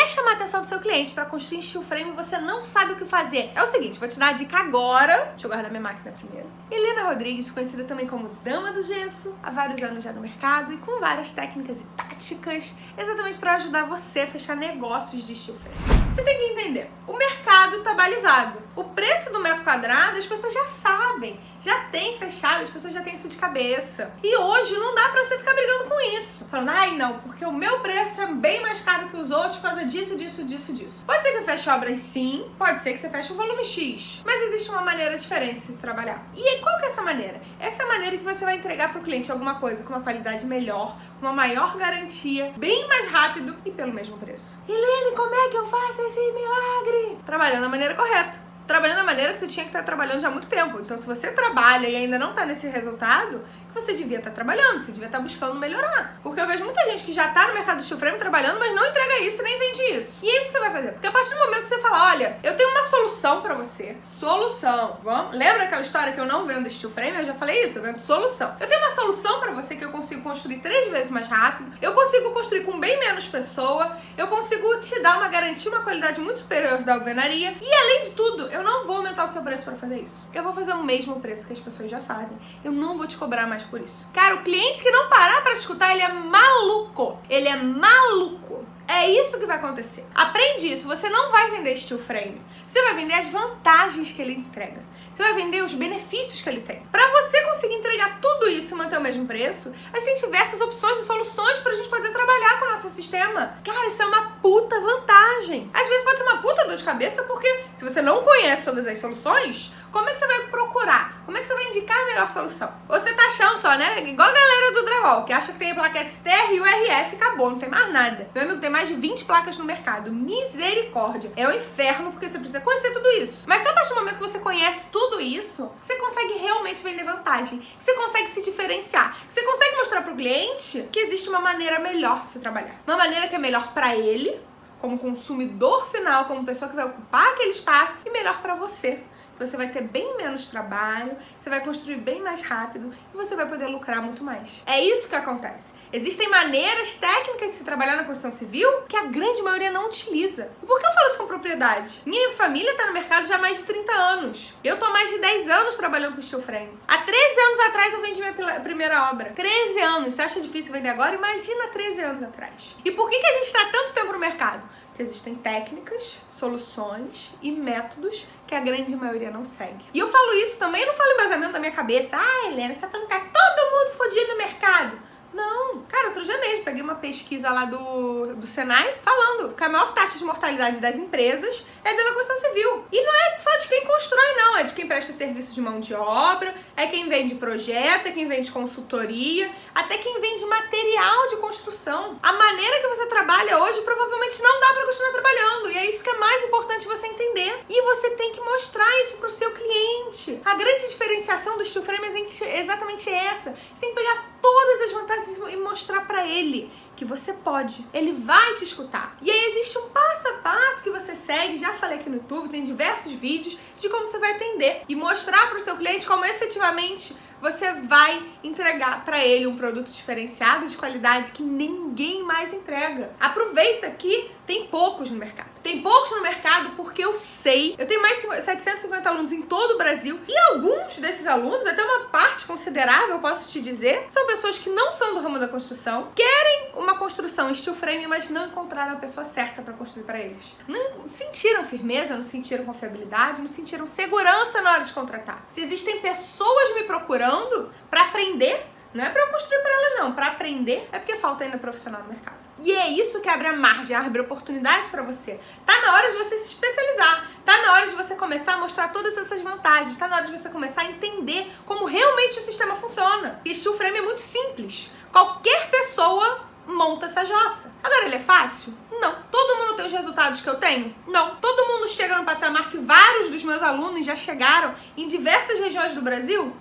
Quer chamar a atenção do seu cliente para construir steel frame e você não sabe o que fazer? É o seguinte, vou te dar a dica agora. Deixa eu guardar minha máquina primeiro. Helena Rodrigues, conhecida também como Dama do Gesso, há vários anos já no mercado e com várias técnicas e táticas exatamente para ajudar você a fechar negócios de steel frame. Você tem que entender, o mercado está balizado. O preço do metro quadrado as pessoas já sabem, já tem fechado, as pessoas já têm isso de cabeça. E hoje não dá pra você ficar brigando com isso. Falando, ai não, porque o meu preço é bem mais caro que os outros por causa disso, disso, disso, disso. Pode ser que feche obras sim, pode ser que você feche um volume X, mas existe uma maneira diferente de trabalhar. E qual que é essa maneira? Essa é a maneira que você vai entregar pro cliente alguma coisa com uma qualidade melhor, com uma maior garantia, bem mais rápido e pelo mesmo preço. Helene, como é que eu faço esse milagre? Trabalhando da maneira correta trabalhando da maneira que você tinha que estar trabalhando já há muito tempo. Então, se você trabalha e ainda não está nesse resultado, você devia estar trabalhando, você devia estar buscando melhorar. Porque eu vejo muita gente que já está no mercado do steel frame trabalhando, mas não entrega isso nem vende isso. E é isso que você vai fazer. Porque a partir do momento que você fala, olha, eu tenho uma solução para você. Solução. Vamos? Lembra aquela história que eu não vendo steel frame? Eu já falei isso, eu vendo solução. Eu tenho uma solução para você que eu consigo construir três vezes mais rápido, eu consigo construir com bem menos pessoa, eu consigo te dar uma garantia, uma qualidade muito superior da alvenaria e além de tudo, eu não vou aumentar o seu preço para fazer isso. Eu vou fazer o mesmo preço que as pessoas já fazem. Eu não vou te cobrar mais por isso. Cara, o cliente que não parar para escutar, ele é maluco. Ele é maluco. É isso que vai acontecer. Aprende isso. Você não vai vender steel frame. Você vai vender as vantagens que ele entrega. Você vai vender os benefícios que ele tem. Para você conseguir entregar tudo isso e manter o mesmo preço, a gente tem diversas opções e soluções pra gente poder trabalhar com o nosso sistema. Cara, isso é uma puta vantagem. Às vezes pode ser uma puta dor de cabeça porque se você não conhece todas as soluções, como é que você vai procurar? Como é que você vai indicar a melhor solução? Você tá achando só, né? Igual a galera do Drywall, que acha que tem a plaquete STR e o RF acabou, não tem mais nada. Meu amigo, tem mais de 20 placas no mercado. Misericórdia. É o um inferno porque você precisa conhecer tudo isso. Mas só a partir do momento que você conhece tudo isso, você consegue realmente vender vantagem. Você consegue se diferenciar. Você consegue mostrar pro cliente que existe uma maneira melhor de se trabalhar. Uma maneira que é melhor para ele, como consumidor final, como pessoa que vai ocupar aquele espaço, e melhor para você você vai ter bem menos trabalho, você vai construir bem mais rápido e você vai poder lucrar muito mais. É isso que acontece. Existem maneiras técnicas de se trabalhar na construção civil que a grande maioria não utiliza. Por que eu falo isso com propriedade? Minha família está no mercado já há mais de 30 anos. Eu tô há mais de 10 anos trabalhando com steel frame. Há 13 anos atrás eu vendi minha primeira obra. 13 anos. Você acha difícil vender agora? Imagina 13 anos atrás. E por que, que a gente está tanto tempo no mercado? Porque existem técnicas, soluções e métodos que a grande maioria não segue. E eu falo isso também, eu não falo embasamento da minha cabeça. Ah, Helena, você tá falando que tá todo mundo fodido no mercado. Não, cara, outro dia mesmo, peguei uma pesquisa lá do, do Senai falando que a maior taxa de mortalidade das empresas é da construção civil. E não é só de quem constrói, não, é de quem presta serviço de mão de obra, é quem vende projeto, é quem vende consultoria, até quem vende material de construção. A maneira que você trabalha hoje provavelmente não dá para continuar trabalhando, e é isso que é mais importante você entender. E você tem que mostrar isso pro seu cliente. A grande diferenciação do steel frame é exatamente essa. Você tem que pegar todas as vantagens e mostrar para ele que você pode. Ele vai te escutar. E aí existe um passo a passo que você segue, já falei aqui no YouTube, tem diversos vídeos de como você vai atender e mostrar para o seu cliente como efetivamente você vai entregar para ele um produto diferenciado de qualidade que ninguém mais entrega. Aproveita que tem poucos no mercado. Tem poucos no mercado porque eu sei. Eu tenho mais de 750 alunos em todo o Brasil e alguns desses alunos, até uma parte considerável, posso te dizer, são pessoas que não são do ramo da construção, querem uma construção em steel frame, mas não encontraram a pessoa certa para construir para eles. Não sentiram firmeza, não sentiram confiabilidade, não sentiram segurança na hora de contratar. Se existem pessoas me procurando para aprender, não é para eu construir para elas não, para aprender, é porque falta ainda profissional no mercado. E é isso que abre a margem, abre oportunidades para você. Tá na hora de você se especializar, tá na hora de você começar a mostrar todas essas vantagens, tá na hora de você começar a entender como realmente o sistema funciona. E steel frame é muito simples. Qualquer pessoa monta essa jossa. Agora, ele é fácil? Não. Todo mundo tem os resultados que eu tenho? Não. Todo mundo chega no patamar que vários dos meus alunos já chegaram em diversas regiões do Brasil?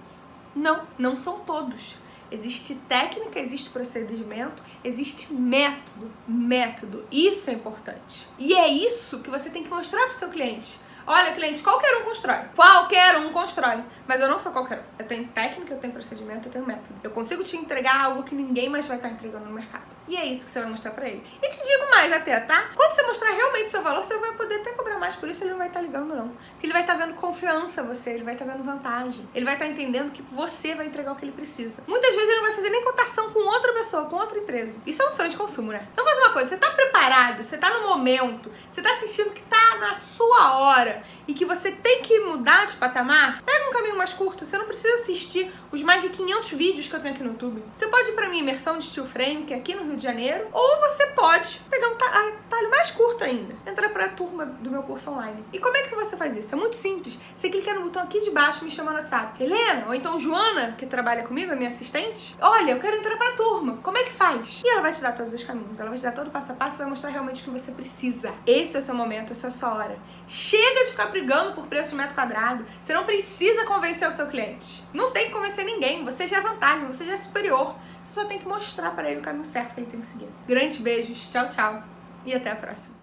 Não, não são todos. Existe técnica, existe procedimento, existe método. Método. Isso é importante. E é isso que você tem que mostrar para o seu cliente. Olha, cliente, qualquer um constrói. Qualquer um constrói. Mas eu não sou qualquer um. Eu tenho técnica, eu tenho procedimento, eu tenho método. Eu consigo te entregar algo que ninguém mais vai estar entregando no mercado. E é isso que você vai mostrar pra ele. E te digo mais. até, tá? Quando você mostrar realmente seu valor, você vai poder até cobrar mais por isso, ele não vai estar ligando não. Porque ele vai estar vendo confiança em você, ele vai estar vendo vantagem. Ele vai estar entendendo que você vai entregar o que ele precisa. Muitas vezes ele não vai fazer nem cotação com outra pessoa, com outra empresa. Isso é um sonho de consumo, né? Então faz uma coisa, você tá preparado, você tá no momento, você tá sentindo que tá na sua hora e que você tem que mudar de patamar, um caminho mais curto. Você não precisa assistir os mais de 500 vídeos que eu tenho aqui no YouTube. Você pode ir pra minha imersão de steel frame, que é aqui no Rio de Janeiro, ou você pode pegar um talho mais curto ainda. Entrar pra turma do meu curso online. E como é que você faz isso? É muito simples. Você clica no botão aqui de baixo e me chama no WhatsApp. Helena, ou então Joana, que trabalha comigo, é minha assistente. Olha, eu quero entrar pra turma. Como é que faz? E ela vai te dar todos os caminhos. Ela vai te dar todo o passo a passo e vai mostrar realmente o que você precisa. Esse é o seu momento, essa é a sua hora. Chega de ficar brigando por preço de metro quadrado. Você não precisa convencer o seu cliente. Não tem que convencer ninguém. Você já é vantagem, você já é superior. Você só tem que mostrar para ele o caminho certo que ele tem que seguir. Grandes beijos, tchau, tchau e até a próxima.